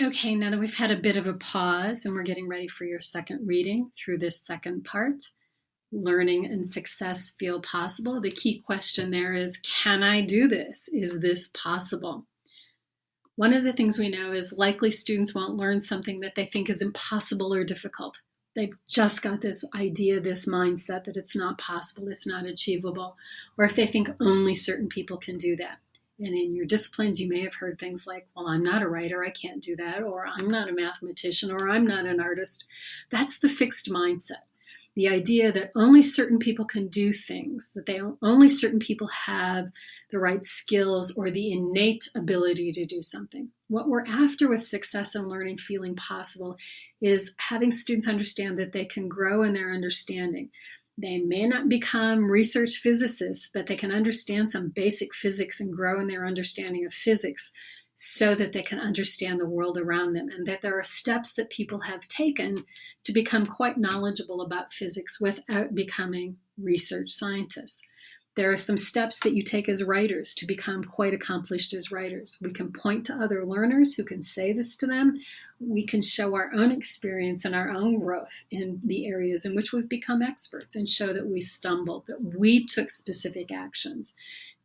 Okay, now that we've had a bit of a pause and we're getting ready for your second reading through this second part, learning and success feel possible. The key question there is, can I do this? Is this possible? One of the things we know is likely students won't learn something that they think is impossible or difficult. They've just got this idea, this mindset that it's not possible, it's not achievable, or if they think only certain people can do that. And in your disciplines, you may have heard things like, well, I'm not a writer, I can't do that, or I'm not a mathematician, or I'm not an artist. That's the fixed mindset. The idea that only certain people can do things, that they only certain people have the right skills or the innate ability to do something. What we're after with success and learning feeling possible is having students understand that they can grow in their understanding, they may not become research physicists, but they can understand some basic physics and grow in their understanding of physics so that they can understand the world around them and that there are steps that people have taken to become quite knowledgeable about physics without becoming research scientists. There are some steps that you take as writers to become quite accomplished as writers. We can point to other learners who can say this to them. We can show our own experience and our own growth in the areas in which we've become experts and show that we stumbled, that we took specific actions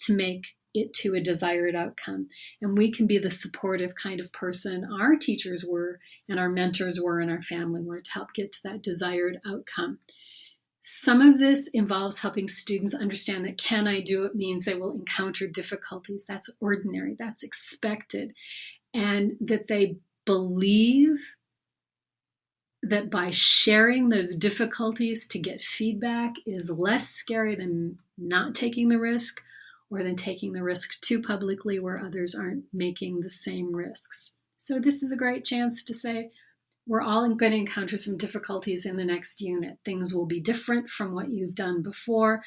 to make it to a desired outcome. And we can be the supportive kind of person our teachers were and our mentors were and our family were to help get to that desired outcome. Some of this involves helping students understand that can I do it means they will encounter difficulties. That's ordinary, that's expected. And that they believe that by sharing those difficulties to get feedback is less scary than not taking the risk or than taking the risk too publicly where others aren't making the same risks. So this is a great chance to say, we're all going to encounter some difficulties in the next unit. Things will be different from what you've done before.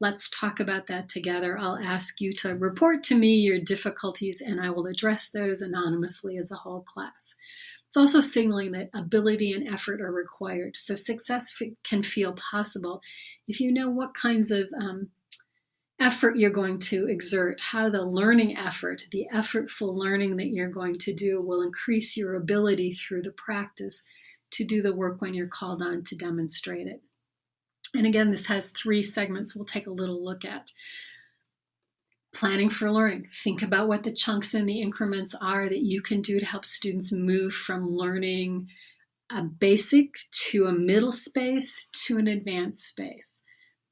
Let's talk about that together. I'll ask you to report to me your difficulties and I will address those anonymously as a whole class. It's also signaling that ability and effort are required. So success can feel possible if you know what kinds of um, effort you're going to exert, how the learning effort, the effortful learning that you're going to do will increase your ability through the practice to do the work when you're called on to demonstrate it. And again, this has three segments we'll take a little look at. Planning for learning. Think about what the chunks and the increments are that you can do to help students move from learning a basic to a middle space to an advanced space.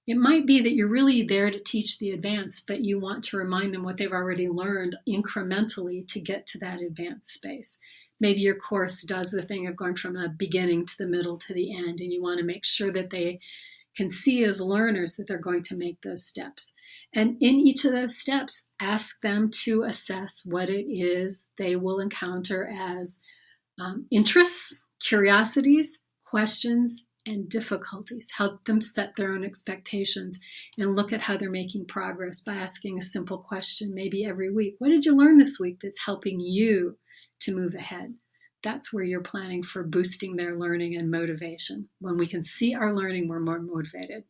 It might be that you're really there to teach the advanced, but you want to remind them what they've already learned incrementally to get to that advanced space. Maybe your course does the thing of going from the beginning to the middle to the end, and you want to make sure that they can see as learners that they're going to make those steps. And in each of those steps, ask them to assess what it is they will encounter as um, interests, curiosities, questions, and difficulties. Help them set their own expectations and look at how they're making progress by asking a simple question, maybe every week. What did you learn this week that's helping you to move ahead? That's where you're planning for boosting their learning and motivation. When we can see our learning, we're more motivated.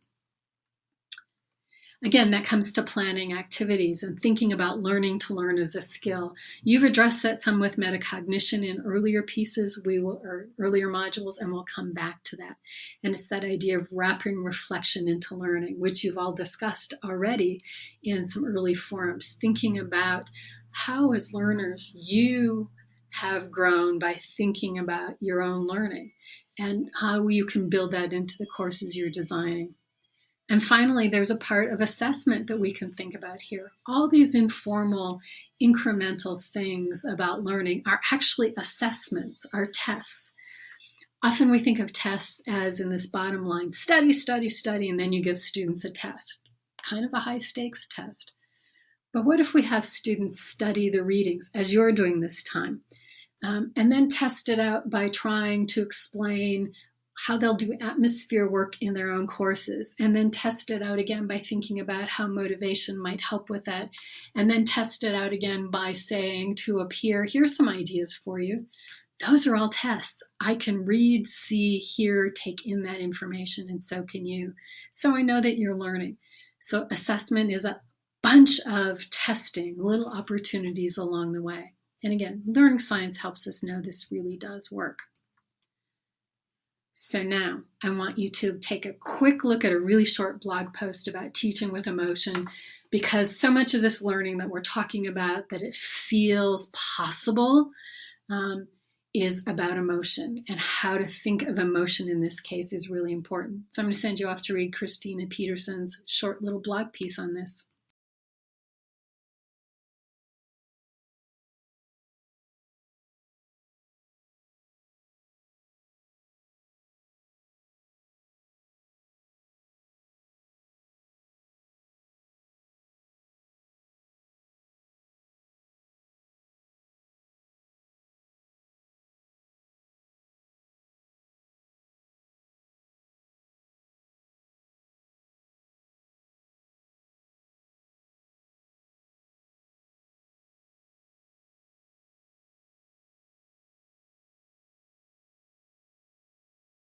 Again, that comes to planning activities and thinking about learning to learn as a skill. You've addressed that some with metacognition in earlier pieces, we will, or earlier modules, and we'll come back to that. And it's that idea of wrapping reflection into learning, which you've all discussed already in some early forums, thinking about how as learners you have grown by thinking about your own learning and how you can build that into the courses you're designing. And finally, there's a part of assessment that we can think about here. All these informal, incremental things about learning are actually assessments, are tests. Often we think of tests as in this bottom line, study, study, study, and then you give students a test, kind of a high stakes test. But what if we have students study the readings as you're doing this time, um, and then test it out by trying to explain how they'll do atmosphere work in their own courses and then test it out again by thinking about how motivation might help with that and then test it out again by saying to a peer here's some ideas for you. Those are all tests. I can read see hear take in that information and so can you. So i know that you're learning. So assessment is a bunch of testing little opportunities along the way. And again, learning science helps us know this really does work. So now I want you to take a quick look at a really short blog post about teaching with emotion because so much of this learning that we're talking about that it feels possible um, is about emotion and how to think of emotion in this case is really important. So I'm going to send you off to read Christina Peterson's short little blog piece on this.